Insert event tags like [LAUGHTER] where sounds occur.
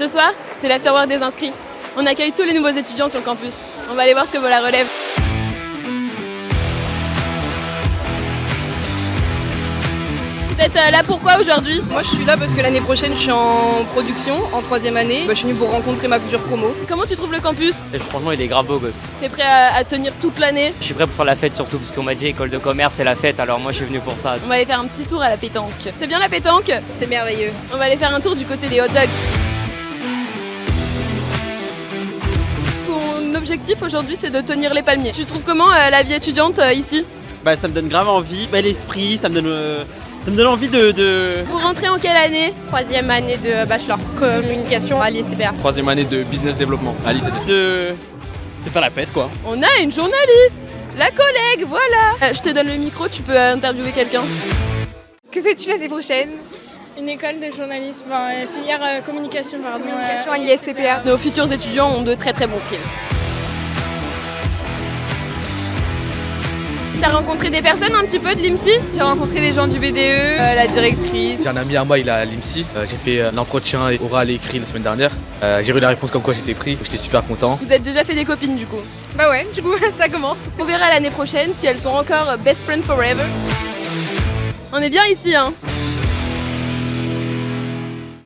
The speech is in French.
Ce soir, c'est l'afterwork des inscrits. On accueille tous les nouveaux étudiants sur le campus. On va aller voir ce que vaut la relève. Vous êtes euh, là pourquoi aujourd'hui? Moi je suis là parce que l'année prochaine je suis en production, en troisième année. Bah, je suis venue pour rencontrer ma future promo. Comment tu trouves le campus? Et franchement, il est grave beau gosse. T'es prêt à, à tenir toute l'année? Je suis prêt pour faire la fête surtout parce qu'on m'a dit école de commerce c'est la fête alors moi je suis venu pour ça. On va aller faire un petit tour à la pétanque. C'est bien la pétanque? C'est merveilleux. On va aller faire un tour du côté des hot dogs. Ton objectif aujourd'hui c'est de tenir les palmiers. Tu trouves comment euh, la vie étudiante euh, ici? Bah ça me donne grave envie, bel esprit, ça me donne, euh, ça me donne envie de, de... Vous rentrez en quelle année? Troisième année de bachelor communication à l'ICPA. Troisième année de business développement à l'ICD. de... de faire la fête quoi. On a une journaliste La collègue, voilà Euh, Je te donne le micro, tu peux euh, interviewer quelqu'un. Que fais-tu l'année prochaine? Une école de journalisme, enfin, euh, filière euh, communication, pardon. Communication euh, à l'ISCPA. Nos futurs étudiants ont de très très bons skills. T'as rencontré des personnes un petit peu de l'IMSI J'ai rencontré des gens du BDE, euh, la directrice. J'ai un ami à moi, il a l'IMSI. Euh, j'ai fait euh, l'entretien oral et écrit la semaine dernière. Euh, j'ai eu la réponse comme quoi j'étais pris. J'étais super content. Vous êtes déjà fait des copines du coup. Bah ouais, du coup, [LAUGHS] ça commence. On verra l'année prochaine si elles sont encore best friend forever. On est bien ici hein